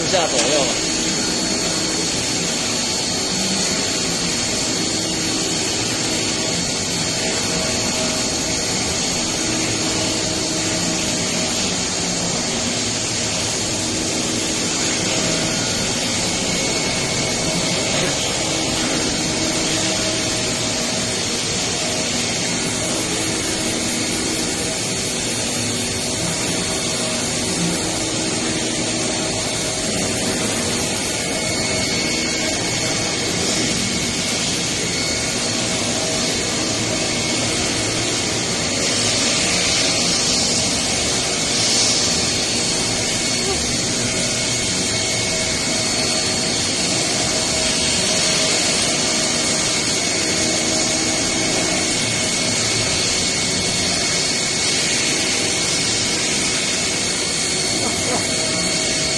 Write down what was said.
四下左右。